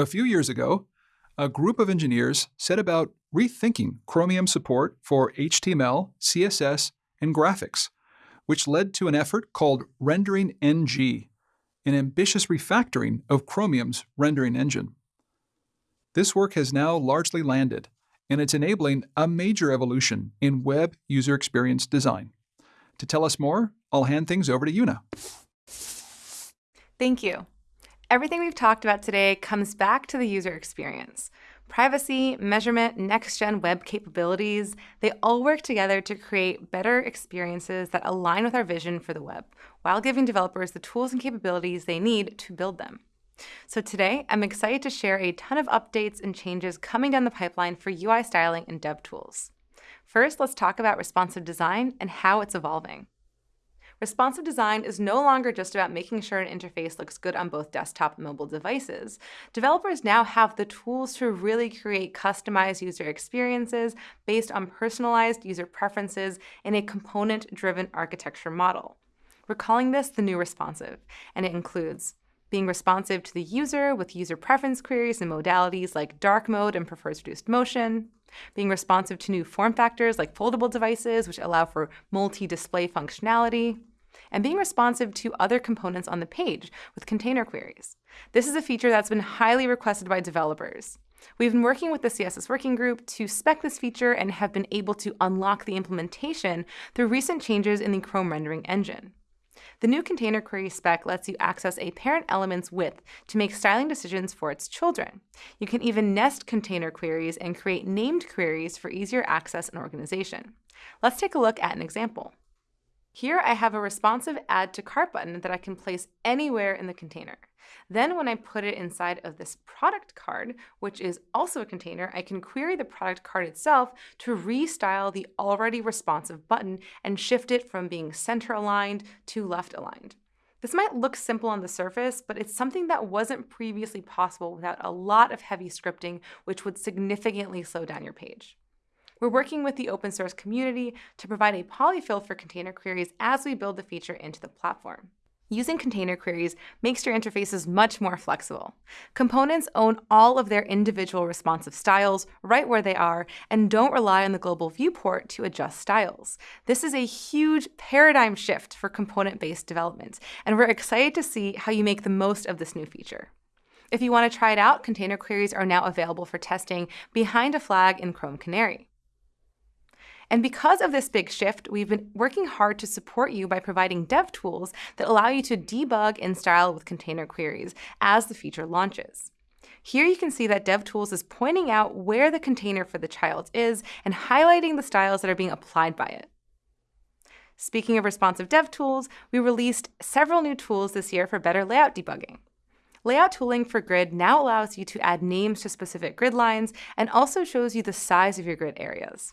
A few years ago, a group of engineers set about rethinking Chromium support for HTML, CSS, and graphics, which led to an effort called Rendering NG, an ambitious refactoring of Chromium's rendering engine. This work has now largely landed, and it's enabling a major evolution in web user experience design. To tell us more, I'll hand things over to Una. Thank you. Everything we've talked about today comes back to the user experience. Privacy, measurement, next-gen web capabilities, they all work together to create better experiences that align with our vision for the web, while giving developers the tools and capabilities they need to build them. So today, I'm excited to share a ton of updates and changes coming down the pipeline for UI styling and dev tools. First, let's talk about responsive design and how it's evolving. Responsive design is no longer just about making sure an interface looks good on both desktop and mobile devices. Developers now have the tools to really create customized user experiences based on personalized user preferences in a component-driven architecture model. We're calling this the new responsive, and it includes being responsive to the user with user preference queries and modalities like dark mode and prefers reduced motion, being responsive to new form factors like foldable devices, which allow for multi-display functionality, and being responsive to other components on the page with container queries. This is a feature that's been highly requested by developers. We've been working with the CSS Working Group to spec this feature and have been able to unlock the implementation through recent changes in the Chrome rendering engine. The new container query spec lets you access a parent element's width to make styling decisions for its children. You can even nest container queries and create named queries for easier access and organization. Let's take a look at an example. Here I have a responsive Add to Cart button that I can place anywhere in the container. Then when I put it inside of this product card, which is also a container, I can query the product card itself to restyle the already responsive button and shift it from being center aligned to left aligned. This might look simple on the surface, but it's something that wasn't previously possible without a lot of heavy scripting, which would significantly slow down your page. We're working with the open source community to provide a polyfill for container queries as we build the feature into the platform. Using container queries makes your interfaces much more flexible. Components own all of their individual responsive styles right where they are and don't rely on the global viewport to adjust styles. This is a huge paradigm shift for component-based development, and we're excited to see how you make the most of this new feature. If you want to try it out, container queries are now available for testing behind a flag in Chrome Canary. And because of this big shift, we've been working hard to support you by providing dev tools that allow you to debug in style with container queries as the feature launches. Here you can see that DevTools is pointing out where the container for the child is and highlighting the styles that are being applied by it. Speaking of responsive dev tools, we released several new tools this year for better layout debugging. Layout tooling for grid now allows you to add names to specific grid lines and also shows you the size of your grid areas.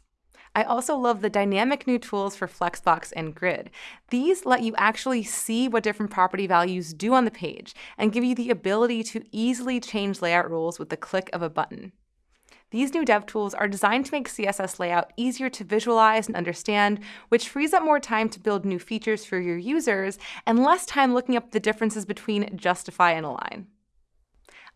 I also love the dynamic new tools for Flexbox and Grid. These let you actually see what different property values do on the page and give you the ability to easily change layout rules with the click of a button. These new dev tools are designed to make CSS layout easier to visualize and understand, which frees up more time to build new features for your users and less time looking up the differences between Justify and Align.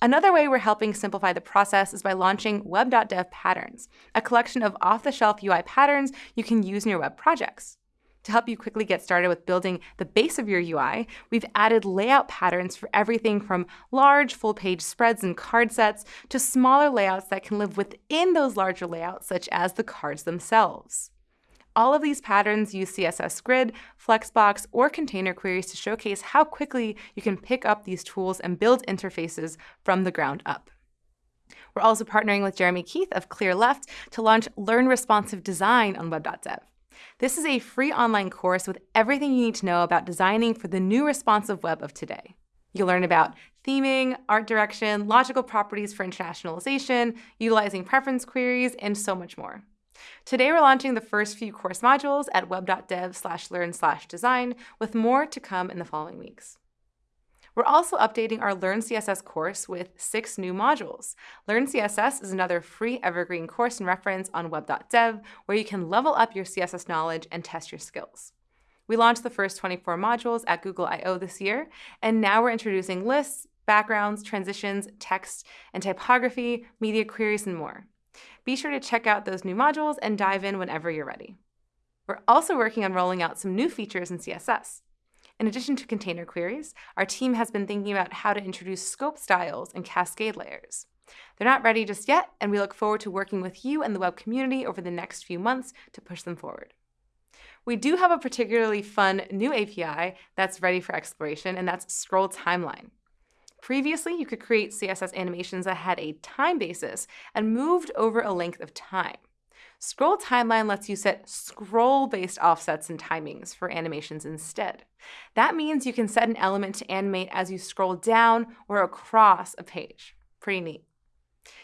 Another way we're helping simplify the process is by launching web.dev patterns, a collection of off-the-shelf UI patterns you can use in your web projects. To help you quickly get started with building the base of your UI, we've added layout patterns for everything from large full-page spreads and card sets to smaller layouts that can live within those larger layouts, such as the cards themselves. All of these patterns use CSS Grid, Flexbox, or container queries to showcase how quickly you can pick up these tools and build interfaces from the ground up. We're also partnering with Jeremy Keith of ClearLeft to launch Learn Responsive Design on web.dev. This is a free online course with everything you need to know about designing for the new responsive web of today. You'll learn about theming, art direction, logical properties for internationalization, utilizing preference queries, and so much more. Today we're launching the first few course modules at web.dev slash learn slash design, with more to come in the following weeks. We're also updating our Learn CSS course with six new modules. Learn CSS is another free evergreen course and reference on web.dev where you can level up your CSS knowledge and test your skills. We launched the first 24 modules at Google I/O this year, and now we're introducing lists, backgrounds, transitions, text, and typography, media queries, and more. Be sure to check out those new modules and dive in whenever you're ready. We're also working on rolling out some new features in CSS. In addition to container queries, our team has been thinking about how to introduce scope styles and cascade layers. They're not ready just yet, and we look forward to working with you and the web community over the next few months to push them forward. We do have a particularly fun new API that's ready for exploration, and that's Scroll Timeline. Previously, you could create CSS animations that had a time basis and moved over a length of time. Scroll Timeline lets you set scroll-based offsets and timings for animations instead. That means you can set an element to animate as you scroll down or across a page. Pretty neat.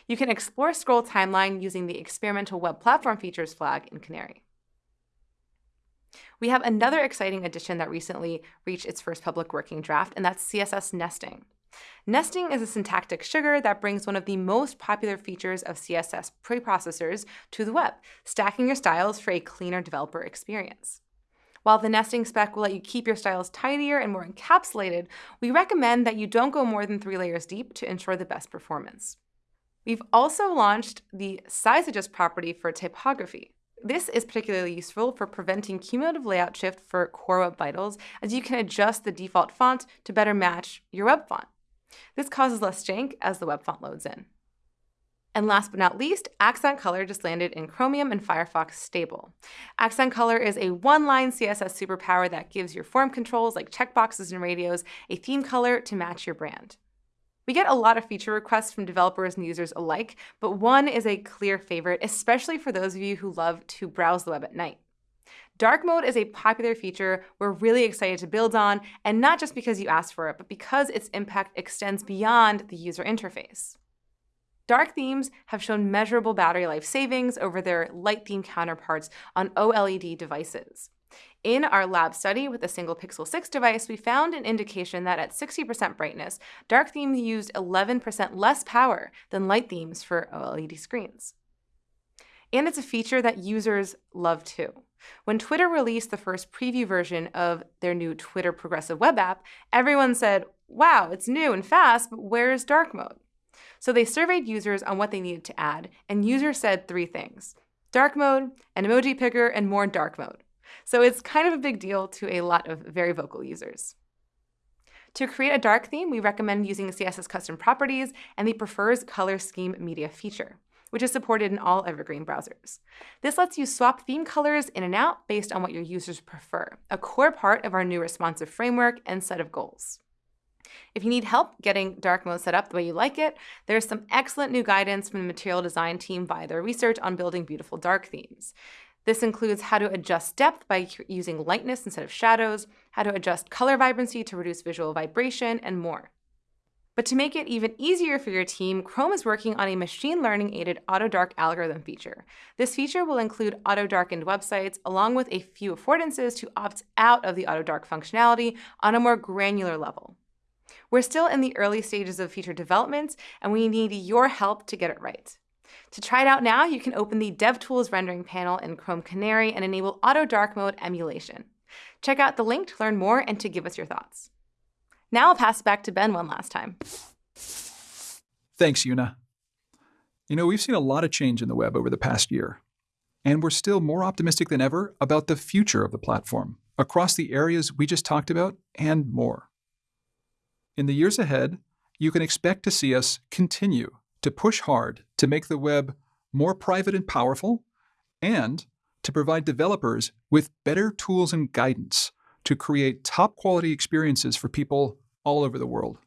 You can explore Scroll Timeline using the Experimental Web Platform Features flag in Canary. We have another exciting addition that recently reached its first public working draft, and that's CSS nesting. Nesting is a syntactic sugar that brings one of the most popular features of CSS preprocessors to the web, stacking your styles for a cleaner developer experience. While the nesting spec will let you keep your styles tidier and more encapsulated, we recommend that you don't go more than three layers deep to ensure the best performance. We've also launched the size adjust property for typography. This is particularly useful for preventing cumulative layout shift for Core Web Vitals, as you can adjust the default font to better match your web font. This causes less jank as the web font loads in. And last but not least, Accent Color just landed in Chromium and Firefox stable. Accent Color is a one-line CSS superpower that gives your form controls like checkboxes and radios a theme color to match your brand. We get a lot of feature requests from developers and users alike, but one is a clear favorite, especially for those of you who love to browse the web at night. Dark mode is a popular feature we're really excited to build on, and not just because you asked for it, but because its impact extends beyond the user interface. Dark themes have shown measurable battery life savings over their light theme counterparts on OLED devices. In our lab study with a single Pixel 6 device, we found an indication that at 60% brightness, dark themes used 11% less power than light themes for OLED screens. And it's a feature that users love too. When Twitter released the first preview version of their new Twitter Progressive Web app, everyone said, wow, it's new and fast, but where's dark mode? So they surveyed users on what they needed to add, and users said three things dark mode, an emoji picker, and more dark mode. So it's kind of a big deal to a lot of very vocal users. To create a dark theme, we recommend using CSS custom properties and the prefers color scheme media feature which is supported in all Evergreen browsers. This lets you swap theme colors in and out based on what your users prefer, a core part of our new responsive framework and set of goals. If you need help getting dark mode set up the way you like it, there's some excellent new guidance from the material design team via their research on building beautiful dark themes. This includes how to adjust depth by using lightness instead of shadows, how to adjust color vibrancy to reduce visual vibration, and more. But to make it even easier for your team, Chrome is working on a machine learning aided auto dark algorithm feature. This feature will include auto darkened websites along with a few affordances to opt out of the auto dark functionality on a more granular level. We're still in the early stages of feature development, and we need your help to get it right. To try it out now, you can open the DevTools rendering panel in Chrome Canary and enable auto dark mode emulation. Check out the link to learn more and to give us your thoughts. Now I'll pass it back to Ben one last time. Thanks, Una. You know, we've seen a lot of change in the web over the past year, and we're still more optimistic than ever about the future of the platform across the areas we just talked about and more. In the years ahead, you can expect to see us continue to push hard to make the web more private and powerful, and to provide developers with better tools and guidance to create top quality experiences for people all over the world.